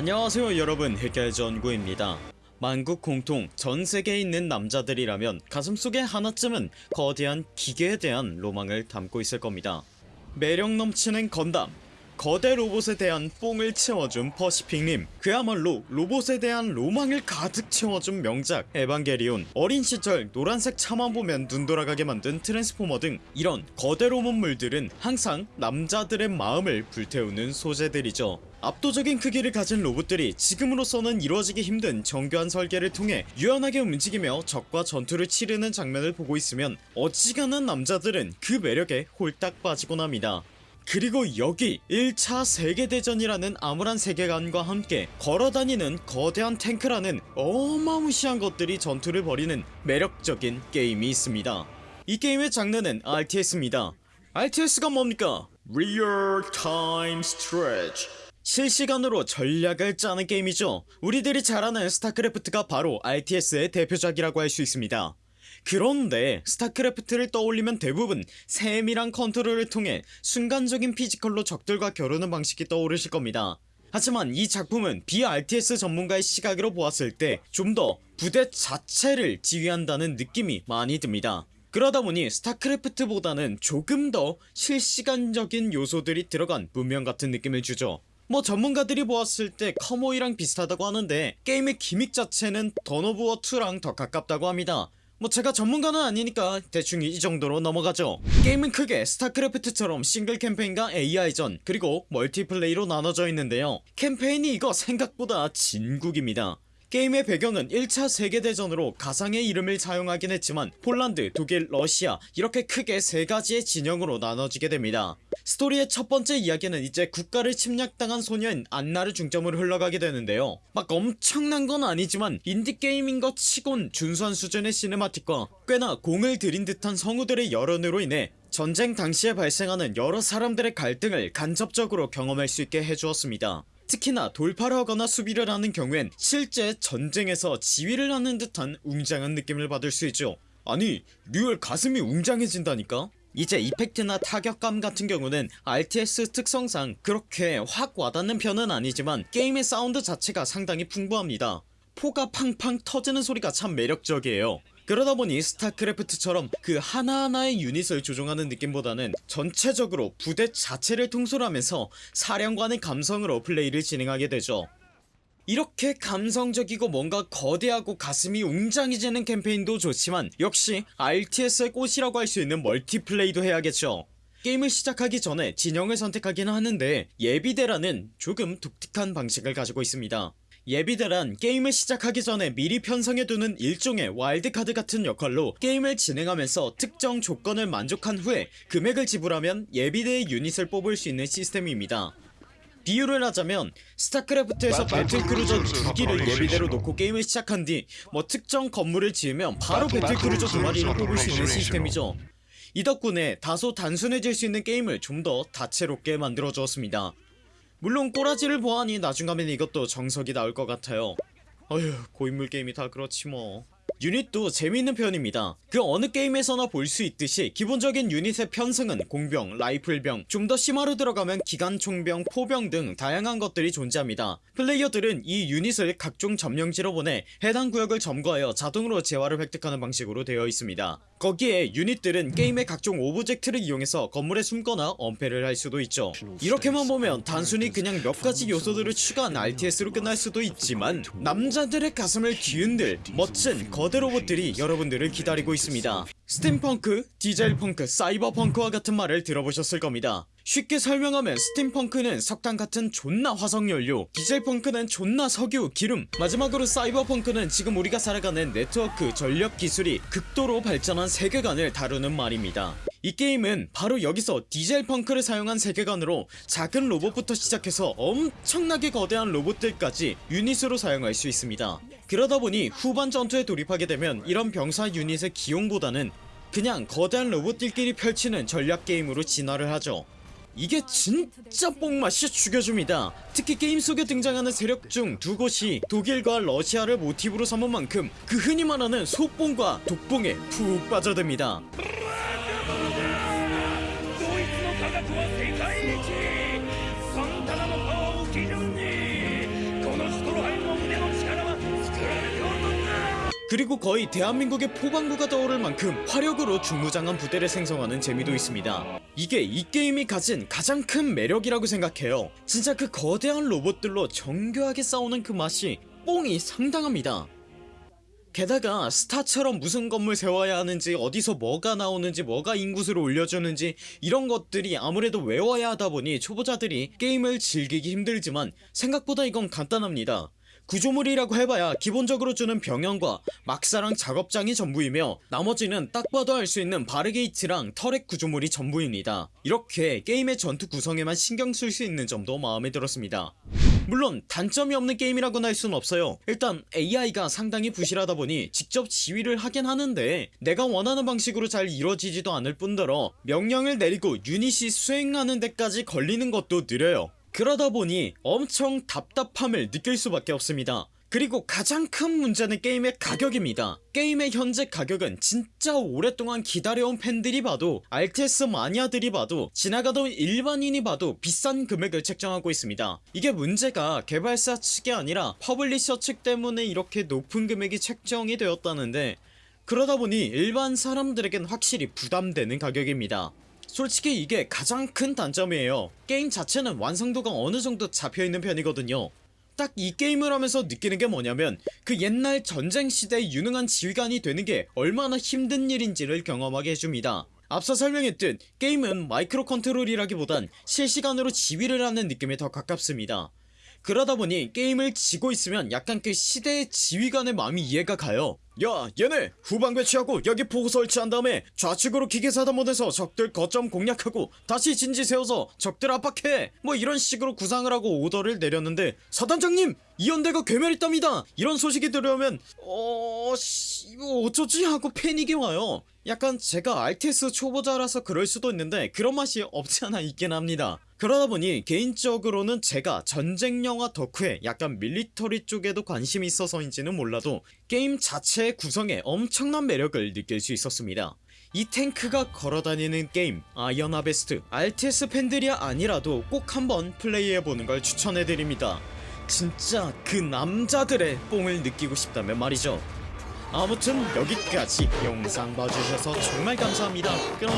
안녕하세요 여러분. 흑열전구입니다. 만국 공통 전세계에 있는 남자들이라면 가슴속에 하나쯤은 거대한 기계에 대한 로망을 담고 있을 겁니다. 매력 넘치는 건담 거대 로봇에 대한 뽕을 채워준 퍼시픽님. 그야말로 로봇에 대한 로망을 가득 채워준 명작. 에반게리온 어린 시절 노란색 차만 보면 눈 돌아가게 만든 트랜스포머 등 이런 거대 로봇물들은 항상 남자들의 마음을 불태우는 소재들이죠. 압도적인 크기를 가진 로봇들이 지금으로서는 이루어지기 힘든 정교한 설계를 통해 유연하게 움직이며 적과 전투를 치르는 장면을 보고 있으면 어지간한 남자들은 그 매력에 홀딱 빠지곤 합니다 그리고 여기 1차 세계대전이라는 암울한 세계관과 함께 걸어다니는 거대한 탱크라는 어마무시한 것들이 전투를 벌이는 매력적인 게임이 있습니다. 이 게임의 장르는 RTS입니다. RTS가 뭡니까? Real Time Strategy. 실시간으로 전략을 짜는 게임이죠. 우리들이 잘 아는 스타크래프트가 바로 RTS의 대표작이라고 할 수 있습니다 그런데 스타크래프트를 떠올리면 대부분 세밀한 컨트롤을 통해 순간적인 physical로 적들과 겨루는 방식이 떠오르실 겁니다. 하지만 이 작품은 비RTS 전문가의 시각으로 보았을 때 좀 더 부대 자체를 지휘한다는 느낌이 많이 듭니다. 그러다보니 스타크래프트보다는 조금 더 실시간적인 요소들이 들어간 문명 같은 느낌을 주죠. 뭐 전문가들이 보았을 때 컴오히랑 비슷하다고 하는데 게임의 gimmick 자체는 던 오브2랑 더 가깝다고 합니다 뭐 제가 전문가는 아니니까 대충 이 정도로 넘어가죠. 게임은 크게 스타크래프트처럼 싱글 캠페인과 AI전 그리고 multiplay로 나눠져 있는데요. 캠페인이 이거 생각보다 진국입니다 게임의 배경은 1차 세계대전으로 가상의 이름을 사용하긴 했지만 폴란드, 독일, 러시아 이렇게 크게 세가지의 진영으로 나눠지게 됩니다. 스토리의 첫번째 이야기는 이제 국가를 침략당한 소녀인 안나를 중점으로 흘러가게 되는데요. 막 엄청난 건 아니지만 인디게임인 것 치곤 준수한 수준의 cinematic과 꽤나 공을 들인 듯한 성우들의 열연으로 인해 전쟁 당시에 발생하는 여러 사람들의 갈등을 간접적으로 경험할 수 있게 해주었습니다 특히나 돌파를 하거나 수비를 하는 경우엔 실제 전쟁에서 지휘를 하는 듯한 웅장한 느낌을 받을 수 있죠. 아니 real 가슴이 웅장해진다니까? 이제 effect나 타격감 같은 경우는 RTS 특성상 그렇게 확 와닿는 편은 아니지만 게임의 사운드 자체가 상당히 풍부합니다. 포가 팡팡 터지는 소리가 참 매력적이에요 그러다 보니 스타크래프트처럼 그 하나하나의 유닛을 조종하는 느낌보다는 전체적으로 부대 자체를 통솔하면서 사령관의 감성으로 플레이를 진행하게 되죠. 이렇게 감성적이고 뭔가 거대하고 가슴이 웅장해지는 캠페인도 좋지만 역시 RTS의 꽃이라고 할 수 있는 멀티플레이도 해야겠죠. 게임을 시작하기 전에 진영을 선택하기는 하는데 예비대라는 조금 독특한 방식을 가지고 있습니다 예비대란 게임을 시작하기 전에 미리 편성해두는 일종의 와일드카드 같은 역할로 게임을 진행하면서 특정 조건을 만족한 후에 금액을 지불하면 예비대의 유닛을 뽑을 수 있는 시스템입니다. 비유를 하자면 스타크래프트에서 배틀크루저 두기를 예비대로 놓고 게임을 시작한 뒤 뭐 특정 건물을 지으면 바로 배틀크루저 두 마리를 뽑을 수 있는 시스템이죠. 이 덕분에 다소 단순해질 수 있는 게임을 좀 더 다채롭게 만들어 주었습니다 물론 꼬라지를 보아하니 나중 가면 이것도 정석이 나올 것 같아요. 어휴 고인물 게임이 다 그렇지 뭐. 유닛도 재미있는 편입니다. 그 어느 게임에서나 볼 수 있듯이 기본적인 유닛의 편성은 공병, 라이플병, 좀 더 심화로 들어가면 기관총병, 포병 등 다양한 것들이 존재합니다. 플레이어들은 이 유닛을 각종 점령지로 보내 해당 구역을 점거하여 자동으로 재화를 획득하는 방식으로 되어 있습니다 거기에 유닛들은 게임의 각종 object를 이용해서 건물에 숨거나 엄폐를 할 수도 있죠. 이렇게만 보면 단순히 그냥 몇 가지 요소들을 추가한 RTS로 끝날 수도 있지만 남자들의 가슴을 뒤흔들 멋진 거대 로봇들이 여러분들을 기다리고 있습니다. 스팀펑크, 디젤펑크, 사이버펑크와 같은 말을 들어보셨을 겁니다 쉽게 설명하면 스팀펑크는 석탄 같은 존나 화석연료 디젤펑크는 존나 석유, 기름 마지막으로 사이버펑크는 지금 우리가 살아가는 네트워크, 전력 기술이 극도로 발전한 세계관을 다루는 말입니다. 이 게임은 바로 여기서 디젤펑크를 사용한 세계관으로 작은 로봇부터 시작해서 엄청나게 거대한 로봇들까지 유닛으로 사용할 수 있습니다. 그러다보니 후반 전투에 돌입하게 되면 이런 병사 유닛의 기용보다는 그냥 거대한 로봇들끼리 펼치는 전략 게임으로 진화를 하죠 이게 진짜 뽕맛이 죽여줍니다. 특히 게임 속에 등장하는 세력 중 두 곳이 독일과 러시아를 모티브로 삼은 만큼 그 흔히 말하는 소뽕과 독뽕에 푹 빠져듭니다. 그리고 거의 대한민국의 포방구가 떠오를 만큼 화력으로 중무장한 부대를 생성하는 재미도 있습니다. 이게 이 게임이 가진 가장 큰 매력이라고 생각해요. 진짜 그 거대한 로봇들로 정교하게 싸우는 그 맛이 뽕이 상당합니다. 게다가 스타처럼 무슨 건물 세워야 하는지 어디서 뭐가 나오는지 뭐가 인구수를 올려주는지 이런 것들이 아무래도 외워야 하다 보니 초보자들이 게임을 즐기기 힘들지만 생각보다 이건 간단합니다 구조물이라고 해봐야 기본적으로 주는 병영과 막사랑 작업장이 전부이며 나머지는 딱 봐도 알 수 있는 바르게이트랑 터렛 구조물이 전부입니다. 이렇게 게임의 전투 구성에만 신경 쓸 수 있는 점도 마음에 들었습니다. 물론 단점이 없는 게임이라고는 할 수는 없어요. 일단 AI가 상당히 부실하다 보니 직접 지휘를 하긴 하는데 내가 원하는 방식으로 잘 이루어지지도 않을 뿐더러 명령을 내리고 유닛이 수행하는 데까지 걸리는 것도 느려요 그러다 보니 엄청 답답함을 느낄 수밖에 없습니다. 그리고 가장 큰 문제는 게임의 가격입니다. 게임의 현재 가격은 진짜 오랫동안 기다려온 팬들이 봐도 RTS 마니아들이 봐도 지나가던 일반인이 봐도 비싼 금액을 책정하고 있습니다. 이게 문제가 개발사 측이 아니라 publisher 측 때문에 이렇게 높은 금액이 책정이 되었다는데 그러다 보니 일반 사람들에겐 확실히 부담되는 가격입니다 솔직히 이게 가장 큰 단점이에요. 게임 자체는 완성도가 어느정도 잡혀있는 편이거든요. 딱 이 게임을 하면서 느끼는 게 뭐냐면 그 옛날 전쟁 시대의 유능한 지휘관이 되는 게 얼마나 힘든 일인지를 경험하게 해줍니다. 앞서 설명했듯 게임은 micro control이라기보단 실시간으로 지휘를 하는 느낌에 더 가깝습니다. 그러다 보니 게임을 지고 있으면 약간 그 시대의 지휘관의 마음이 이해가 가요 야 얘네 후방 배치하고 여기 포구 설치한 다음에 좌측으로 기계사단원에서 적들 거점 공략하고 다시 진지 세워서 적들 압박해. 뭐 이런 식으로 구상을 하고 오더를 내렸는데 사단장님 이연대가 괴멸했답니다. 이런 소식이 들어오면 어... 씨... 이거 어쩌지 하고 패닉이 와요. 약간 제가 RTS 초보자라서 그럴 수도 있는데 그런 맛이 없지 않아 있긴 합니다 그러다 보니 개인적으로는 제가 전쟁 영화 덕후에 약간 밀리터리 쪽에도 관심이 있어서인지는 몰라도 게임 자체의 구성에 엄청난 매력을 느낄 수 있었습니다. 이 탱크가 걸어다니는 게임 아이언 하베스트 RTS 팬들이 아니라도 꼭 한번 플레이해보는 걸 추천해드립니다. 진짜 그 남자들의 뽕을 느끼고 싶다면 말이죠. 아무튼 여기까지 영상 봐주셔서 정말 감사합니다. 그럼